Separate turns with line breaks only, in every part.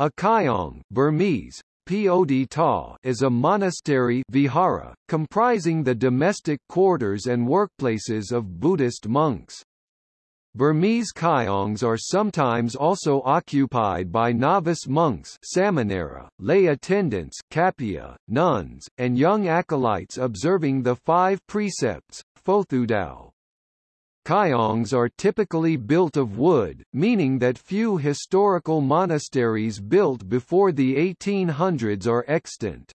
A kyong Burmese, Pod Ta is a monastery vihara, comprising the domestic quarters and workplaces of Buddhist monks. Burmese kyongs are sometimes also occupied by novice monks samanera, lay attendants nuns, and young acolytes observing the five precepts, Fothudao. Kyongs are typically built of wood, meaning that few historical monasteries built before the 1800s are extant.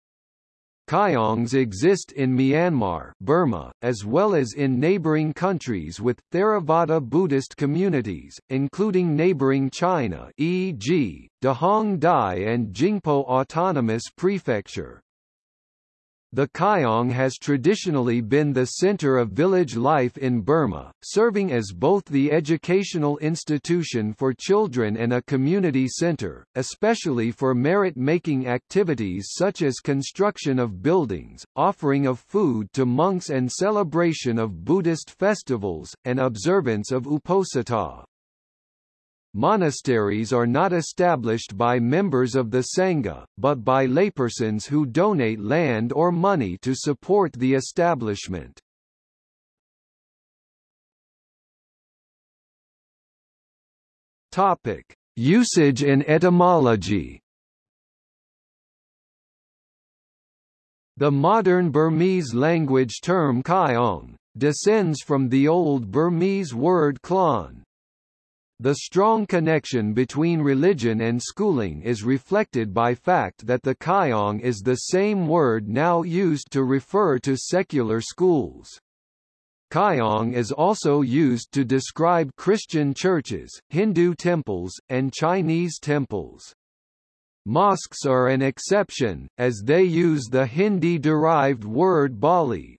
Kyongs exist in Myanmar Burma, as well as in neighboring countries with, Theravada Buddhist communities, including neighboring China e.g., Dehong Dai and Jingpo Autonomous Prefecture. The Kyong has traditionally been the center of village life in Burma, serving as both the educational institution for children and a community center, especially for merit-making activities such as construction of buildings, offering of food to monks and celebration of Buddhist festivals, and observance of Uposatha. Monasteries are not established by members of the Sangha, but by laypersons who donate land or money to support the establishment. Topic: Usage and etymology. The modern Burmese language term kyong descends from the Old Burmese word klon, the strong connection between religion and schooling is reflected by fact that the kyong is the same word now used to refer to secular schools. Kyong is also used to describe Christian churches, Hindu temples, and Chinese temples. Mosques are an exception, as they use the Hindi-derived word Bali,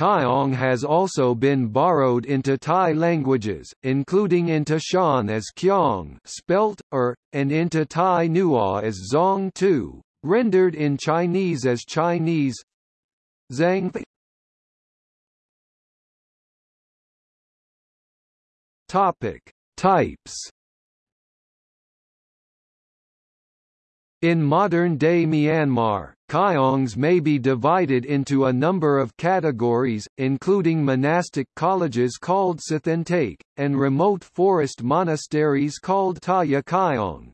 Kyong has also been borrowed into Tai languages, including into Shan as Kyong spelt, er, and into Tai Nua as Zong Tu, rendered in Chinese as Chinese Zhang Topic. Types In modern-day Myanmar, kyongs may be divided into a number of categories, including monastic colleges called Sathantake, and remote forest monasteries called Taya Kyong.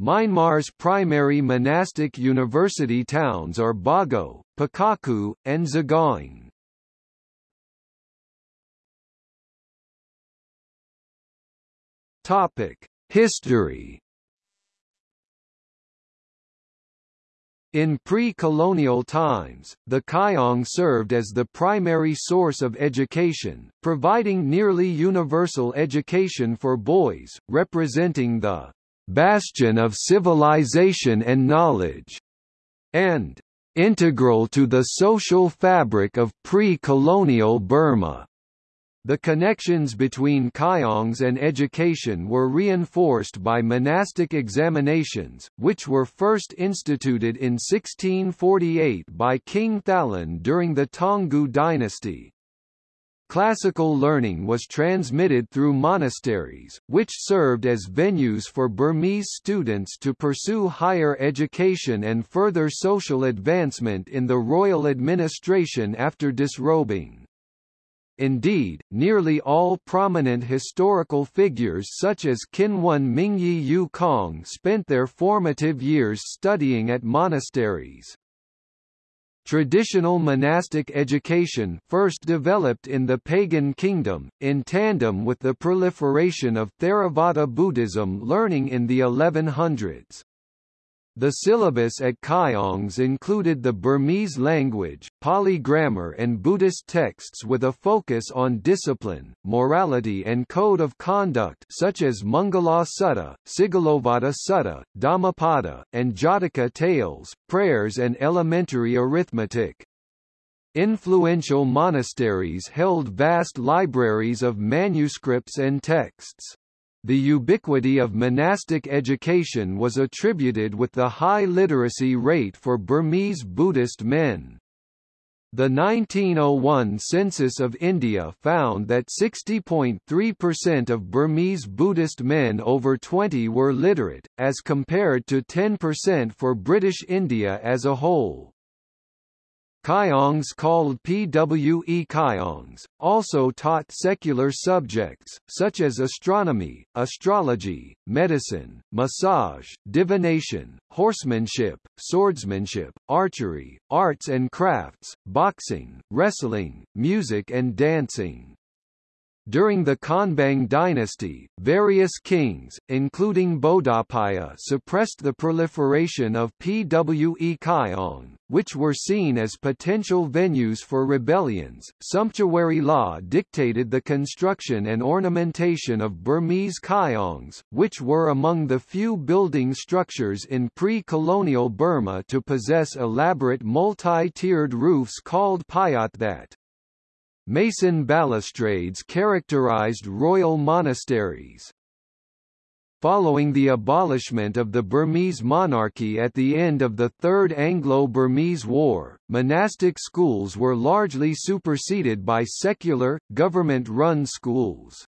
Myanmar's primary monastic university towns are Bago, Pakokku, and Sagaing. History In pre-colonial times, the Kyong served as the primary source of education, providing nearly universal education for boys, representing the bastion of civilization and knowledge, and integral to the social fabric of pre-colonial Burma. The connections between kyongs and education were reinforced by monastic examinations, which were first instituted in 1648 by King Thalun during the Taungoo dynasty. Classical learning was transmitted through monasteries, which served as venues for Burmese students to pursue higher education and further social advancement in the royal administration after disrobing. Indeed, nearly all prominent historical figures such as Kinwun Mingyi Yu Kong spent their formative years studying at monasteries. Traditional monastic education first developed in the pagan kingdom, in tandem with the proliferation of Theravada Buddhism learning in the 1100s. The syllabus at Kyongs included the Burmese language, Pali grammar and Buddhist texts with a focus on discipline, morality and code of conduct such as Mangala Sutta, Sigalovada Sutta, Dhammapada, and Jataka tales, prayers and elementary arithmetic. Influential monasteries held vast libraries of manuscripts and texts. The ubiquity of monastic education was attributed with the high literacy rate for Burmese Buddhist men. The 1901 census of India found that 60.3% of Burmese Buddhist men over 20 were literate, as compared to 10% for British India as a whole. Kyongs called PWE Kyongs, also taught secular subjects, such as astronomy, astrology, medicine, massage, divination, horsemanship, swordsmanship, archery, arts and crafts, boxing, wrestling, music and dancing. During the Konbaung dynasty, various kings, including Bodawpaya suppressed the proliferation of Pwe Kyong, which were seen as potential venues for rebellions. Sumptuary law dictated the construction and ornamentation of Burmese Kyongs, which were among the few building structures in pre-colonial Burma to possess elaborate multi-tiered roofs called payathat. Mason balustrades characterized royal monasteries. Following the abolishment of the Burmese monarchy at the end of the Third Anglo-Burmese War, monastic schools were largely superseded by secular, government-run schools.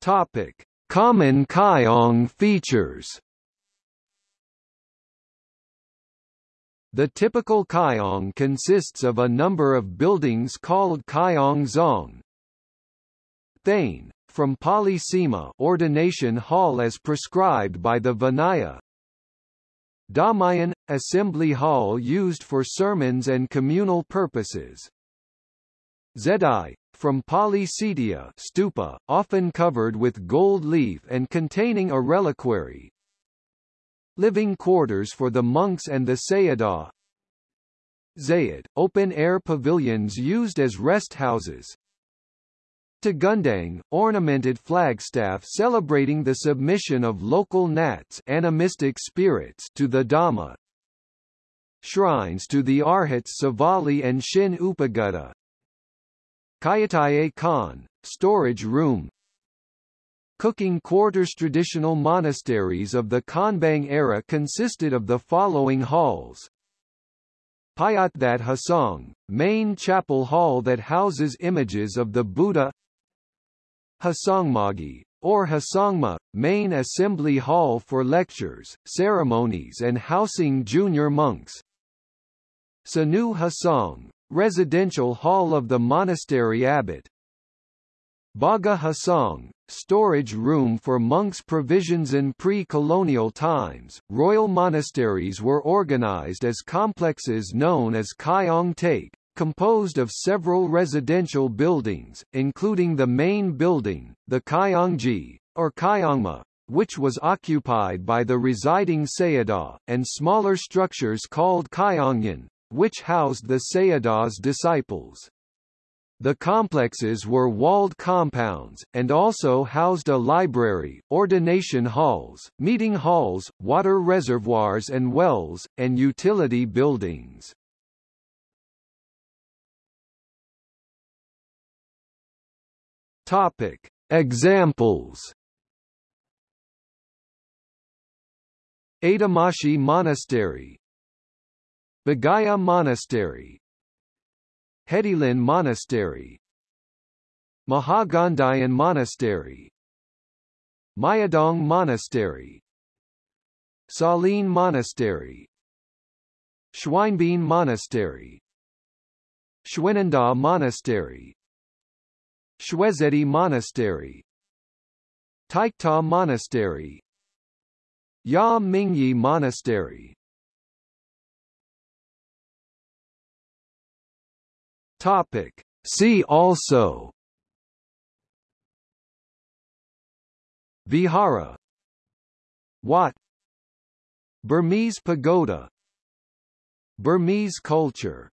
Topic: Common Kyong features. The typical kyong consists of a number of buildings called kyong zong. Thane, from Pali ordination hall as prescribed by the Vinaya. Dhammayon, assembly hall used for sermons and communal purposes. Zedi, from Pali stupa, often covered with gold leaf and containing a reliquary, living quarters for the monks and the Sayadaw. Zayat, open-air pavilions used as rest houses. Tagundang, ornamented flagstaff celebrating the submission of local nats animistic spirits to the Dhamma. Shrines to the Arhats Sivali and Shin Upagutta. Kayataye Khan, storage room Cooking quarters Traditional monasteries of the Konbaung era consisted of the following halls. Payathat Hasang, main chapel hall that houses images of the Buddha. Hasangmagi, or Hasangma, main assembly hall for lectures, ceremonies and housing junior monks. Sanu Hasang, residential hall of the monastery abbot Baga Hasang, storage room for monks' provisions in pre-colonial times. Royal monasteries were organized as complexes known as Kyong Take, composed of several residential buildings, including the main building, the Kyongji, or Kyongma, which was occupied by the residing Sayadaw, and smaller structures called Kyongyan, which housed the Sayadaw's disciples. The complexes were walled compounds, and also housed a library, ordination halls, meeting halls, water reservoirs and wells, and utility buildings. Topic. Examples Adamashi Monastery Bagaya Monastery Hedilin Monastery. Mahagandhayon Monastery. Mayadong Monastery. Salin Monastery. Shwe In Bin Monastery. Shwenandaw Monastery. Shwezedi Monastery. Taikta Monastery. Ya Mingyi Monastery Topic. See also. Vihara. Wat. Burmese pagoda. Burmese culture